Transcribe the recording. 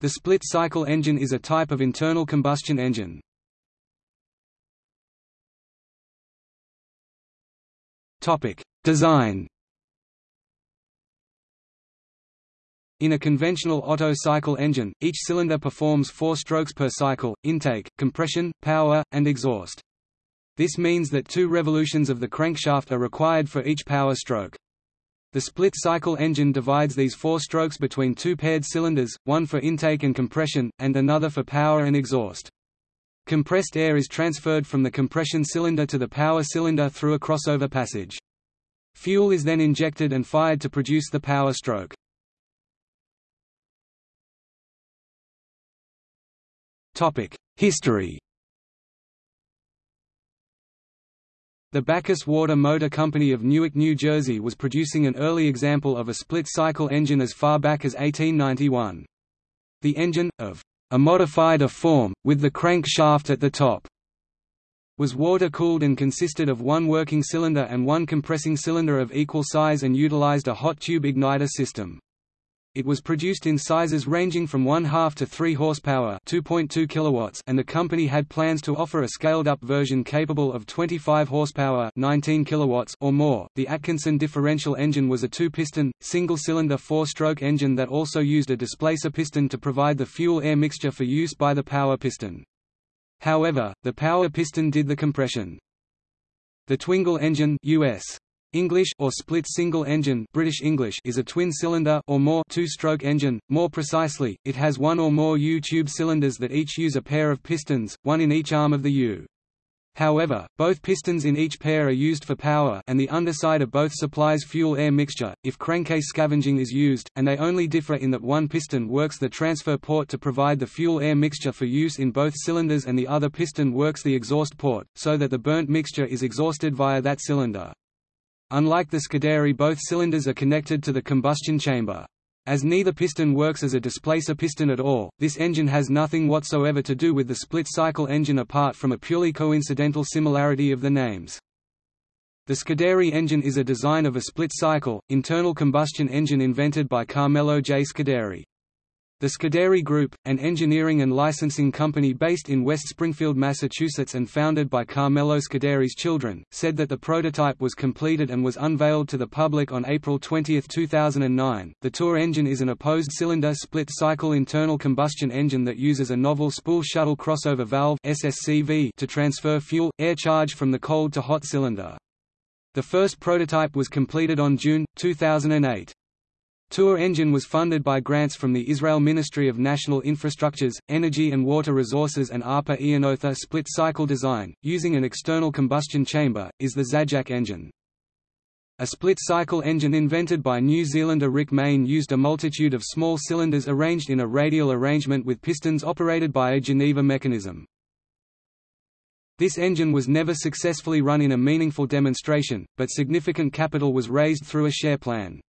The split-cycle engine is a type of internal combustion engine. Design In a conventional Otto cycle engine, each cylinder performs four strokes per cycle, intake, compression, power, and exhaust. This means that two revolutions of the crankshaft are required for each power stroke. The split-cycle engine divides these four strokes between two paired cylinders, one for intake and compression, and another for power and exhaust. Compressed air is transferred from the compression cylinder to the power cylinder through a crossover passage. Fuel is then injected and fired to produce the power stroke. History The Backus Water Motor Company of Newark, New Jersey was producing an early example of a split-cycle engine as far back as 1891. The engine, of a modified a form, with the crankshaft at the top, was water-cooled and consisted of one working cylinder and one compressing cylinder of equal size and utilized a hot tube igniter system. It was produced in sizes ranging from 1 half to 3 horsepower 2.2 kilowatts and the company had plans to offer a scaled-up version capable of 25 horsepower 19 kilowatts or more. The Atkinson differential engine was a two-piston, single-cylinder four-stroke engine that also used a displacer piston to provide the fuel-air mixture for use by the power piston. However, the power piston did the compression. The Twingle engine US English or split single engine British English is a twin-cylinder or more two-stroke engine. More precisely, it has one or more U-tube cylinders that each use a pair of pistons, one in each arm of the U. However, both pistons in each pair are used for power and the underside of both supplies fuel-air mixture, if crankcase scavenging is used, and they only differ in that one piston works the transfer port to provide the fuel-air mixture for use in both cylinders and the other piston works the exhaust port, so that the burnt mixture is exhausted via that cylinder. Unlike the Scuderi both cylinders are connected to the combustion chamber. As neither piston works as a displacer piston at all, this engine has nothing whatsoever to do with the split-cycle engine apart from a purely coincidental similarity of the names. The Scuderi engine is a design of a split-cycle, internal combustion engine invented by Carmelo J. Scuderi. The Scuderi Group, an engineering and licensing company based in West Springfield, Massachusetts and founded by Carmelo Scuderi's children, said that the prototype was completed and was unveiled to the public on April 20, 2009. The Tour engine is an opposed cylinder split cycle internal combustion engine that uses a novel spool shuttle crossover valve SSCV to transfer fuel air charge from the cold to hot cylinder. The first prototype was completed on June 2008. Tour engine was funded by grants from the Israel Ministry of National Infrastructures, Energy and Water Resources and ARPA-E another split-cycle design, using an external combustion chamber, is the Zajac engine. A split-cycle engine invented by New Zealander Rick Mayne used a multitude of small cylinders arranged in a radial arrangement with pistons operated by a Geneva mechanism. This engine was never successfully run in a meaningful demonstration, but significant capital was raised through a share plan.